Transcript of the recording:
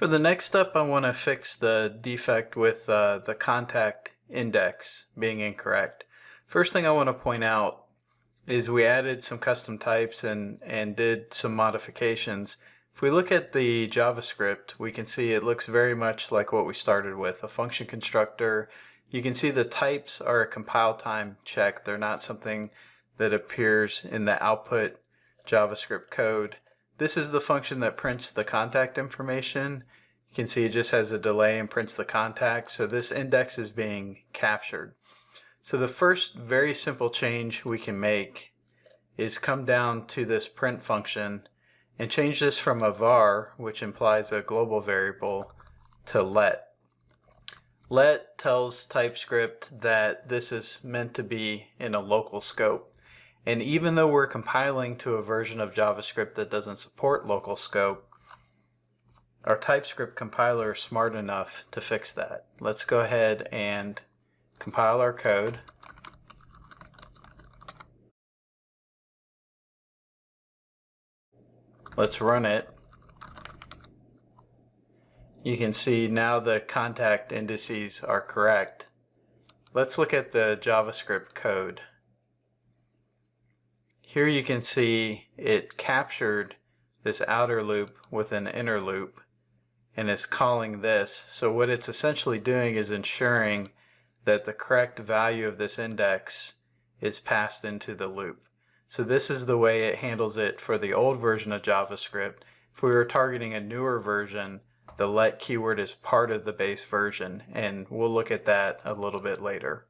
For the next step, I want to fix the defect with uh, the contact index being incorrect. First thing I want to point out is we added some custom types and, and did some modifications. If we look at the JavaScript, we can see it looks very much like what we started with, a function constructor. You can see the types are a compile time check. They're not something that appears in the output JavaScript code. This is the function that prints the contact information. You can see it just has a delay and prints the contact. So this index is being captured. So the first very simple change we can make is come down to this print function and change this from a var, which implies a global variable, to let. Let tells TypeScript that this is meant to be in a local scope. And even though we're compiling to a version of JavaScript that doesn't support local scope, our TypeScript compiler is smart enough to fix that. Let's go ahead and compile our code. Let's run it. You can see now the contact indices are correct. Let's look at the JavaScript code. Here you can see it captured this outer loop with an inner loop and it's calling this. So what it's essentially doing is ensuring that the correct value of this index is passed into the loop. So this is the way it handles it for the old version of JavaScript. If we were targeting a newer version, the let keyword is part of the base version, and we'll look at that a little bit later.